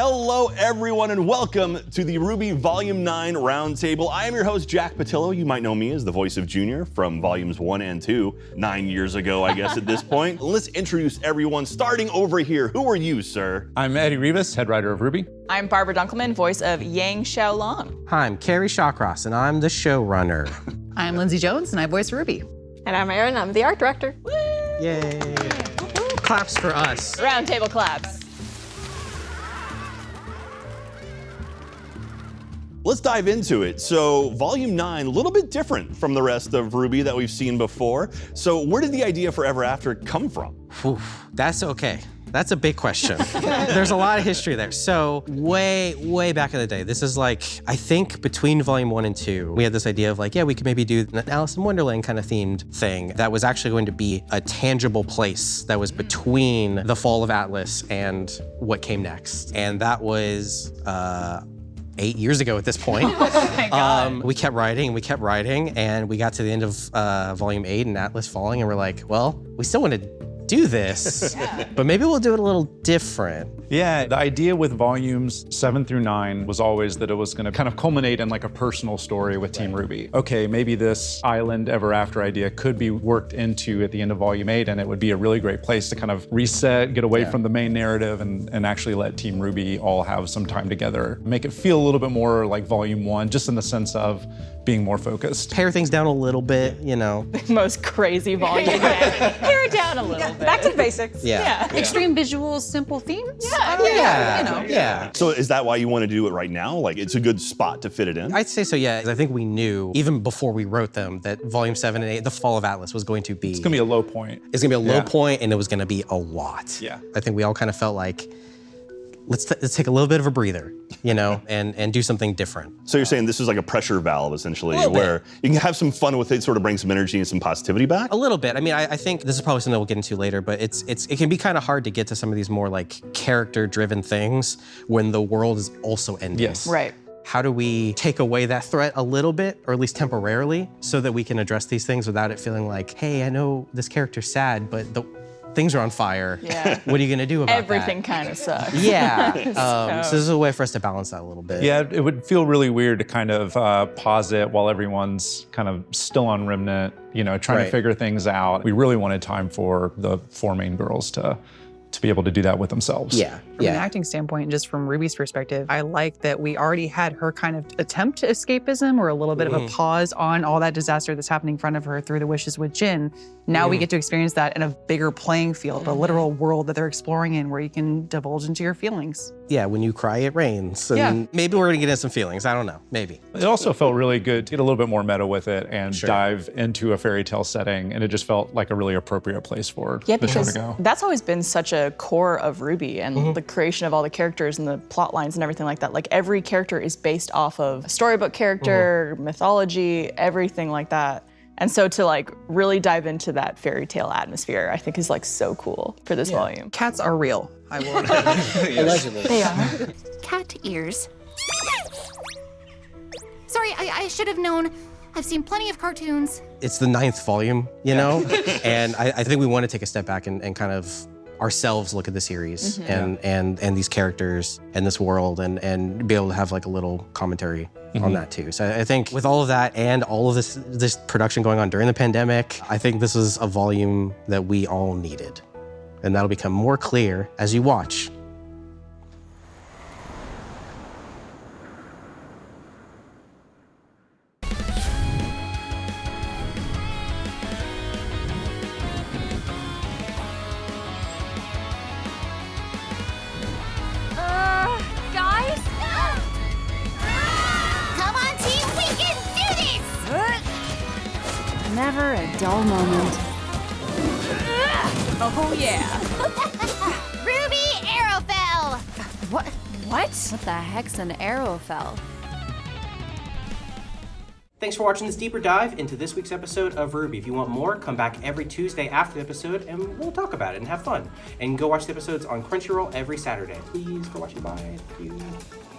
Hello, everyone, and welcome to the RWBY Volume 9 Roundtable. I am your host, Jack Pattillo. You might know me as the voice of Junior from Volumes 1 and 2, nine years ago, I guess, at this point. Let's introduce everyone, starting over here. Who are you, sir? I'm Eddie Rivas, head writer of RWBY. I'm Barbara Dunkelman, voice of Yang Xiao Long. Hi, I'm Kerry Shawcross, and I'm the showrunner. I'm Lindsay Jones, and I voice Ruby. And I'm Erin, I'm the art director. Woo! Yay! Claps for us. Roundtable claps. Let's dive into it. So, Volume 9, a little bit different from the rest of RWBY that we've seen before. So, where did the idea for Ever After come from? Oof, that's okay. That's a big question. There's a lot of history there. So way, way back in the day, this is like, I think between volume one and two, we had this idea of like, yeah, we could maybe do an Alice in Wonderland kind of themed thing that was actually going to be a tangible place that was between the fall of Atlas and what came next. And that was, uh, eight years ago at this point. Oh um, we kept writing, we kept writing, and we got to the end of uh, volume eight and Atlas falling, and we're like, well, we still want to do this, but maybe we'll do it a little different. Yeah, the idea with volumes seven through nine was always that it was going to kind of culminate in like a personal story with Team RWBY. Okay, maybe this island ever after idea could be worked into at the end of volume eight, and it would be a really great place to kind of reset, get away yeah. from the main narrative, and, and actually let Team RWBY all have some time together. Make it feel a little bit more like volume one, just in the sense of being more focused. Pare things down a little bit, you know. The most crazy volume. Pare it down a little yeah, bit. Back to the basics. Yeah. yeah. yeah. Extreme visuals, simple themes. Yeah. Uh, yeah. You know. Yeah. So is that why you want to do it right now? Like it's a good spot to fit it in? I'd say so, yeah. I think we knew, even before we wrote them, that volume seven and eight, the fall of Atlas was going to be. It's going to be a low point. It's going to be a low point, and it was going to be a lot. Yeah. I think we all kind of felt like, let's, let's take a little bit of a breather, you know, and, and do something different. So you're saying this is like a pressure valve, essentially, where you can have some fun with it, sort of bring some energy and some positivity back? A little bit. I mean, I, I think this is probably something we'll get into later, but it's, it's, it can be kind of hard to get to some of these more like character-driven things when the world is also ending. Yes. Right. How do we take away that threat a little bit, or at least temporarily, so that we can address these things without it feeling like, hey, I know this character's sad, but the, things are on fire. Yeah. What are you gonna do about it? Everything that? kind of sucks. Yeah. um, so this is a way for us to balance that a little bit. Yeah, it would feel really weird to kind of uh, pause it while everyone's kind of still on Remnant, you know, trying Right. to figure things out. We really wanted time for the four main girls to to be able to do that with themselves. Yeah. From an acting standpoint, just from Ruby's perspective, I like that we already had her kind of attempt to escapism or a little bit of a mm. pause on all that disaster that's happening in front of her through the wishes with Jin. Now we mm. get to experience that in a bigger playing field, a mm-hmm. literal world that they're exploring in where you can divulge into your feelings. Yeah. When you cry, it rains. And Yeah. Maybe we're gonna get into some feelings. I don't know. Maybe. It also felt really good to get a little bit more meta with it and Sure. dive into a fairy tale setting, and it just felt like a really appropriate place for Yeah, the show because to go. that's always been such a core of RWBY and mm-hmm. the creation of all the characters and the plot lines and everything like that. Like every character is based off of a storybook character, mm-hmm. mythology, everything like that. And so to like really dive into that fairy tale atmosphere, I think is like so cool for this volume. Cats are real. I will. Allegedly. They are. Cat ears. Sorry, I, I should have known. I've seen plenty of cartoons. It's the ninth volume, you know? and I, I think we want to take a step back and, and kind of ourselves look at the series mm-hmm. and, and and these characters and this world and and be able to have like a little commentary on mm-hmm. that too. So I think with all of that and all of this this production going on during the pandemic, I think this is a volume that we all needed. And that'll become more clear as you watch. Never a dull moment. Oh yeah. RWBY Arrowfell! What? What? What the heck's an Arrowfell? Thanks for watching this deeper dive into this week's episode of RWBY. If you want more, come back every Tuesday after the episode and we'll talk about it and have fun. And go watch the episodes on Crunchyroll every Saturday. Please go watch it. Bye. Thank you.